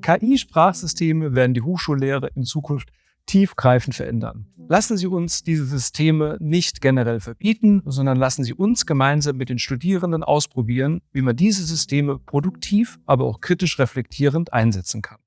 KI-Sprachsysteme werden die Hochschullehre in Zukunft tiefgreifend verändern. Lassen Sie uns diese Systeme nicht generell verbieten, sondern lassen Sie uns gemeinsam mit den Studierenden ausprobieren, wie man diese Systeme produktiv, aber auch kritisch reflektierend einsetzen kann.